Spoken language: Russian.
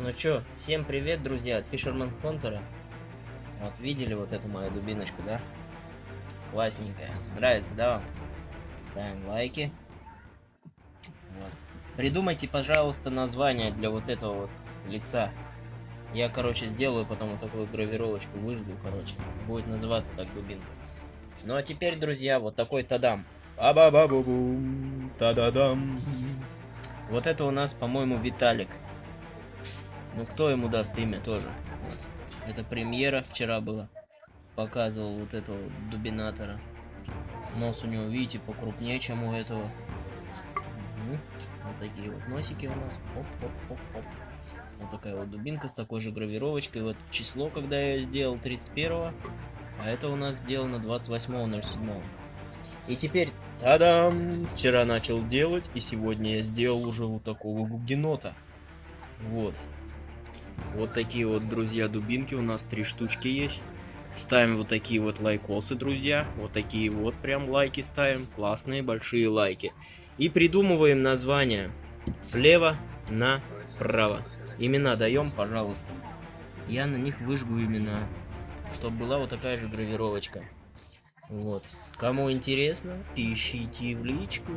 Ну чё, всем привет, друзья, от Fisherman Hunter. Вот, видели вот эту мою дубиночку, да? Классненькая. Нравится, да? Ставим лайки. Вот. Придумайте, пожалуйста, название для вот этого вот лица. Я, короче, сделаю потом вот такую гравировочку, выжду, короче. Будет называться так дубинка. Ну а теперь, друзья, вот такой тадам. Ба-ба-ба-бу-бум, та-да-дам. Вот это у нас, по-моему, Виталик. Ну, кто ему даст имя тоже? Вот. Это премьера вчера была. Показывал вот этого дубинатора. Нос у него, видите, покрупнее, чем у этого. Угу. Вот такие вот носики у нас. Оп-оп-оп-оп. Вот такая вот дубинка с такой же гравировочкой. Вот число, когда я сделал, 31 -го. А это у нас сделано 28.07. И теперь, тадам! Вчера начал делать, и сегодня я сделал уже вот такого гугенота. Вот. Вот такие вот, друзья, дубинки у нас три штучки есть. Ставим вот такие вот лайкосы, друзья. Вот такие вот прям лайки ставим. Классные большие лайки. И придумываем название. Слева направо. Имена даем, пожалуйста. Я на них выжгу имена. Чтобы была вот такая же гравировочка. Вот. Кому интересно, пишите в личку.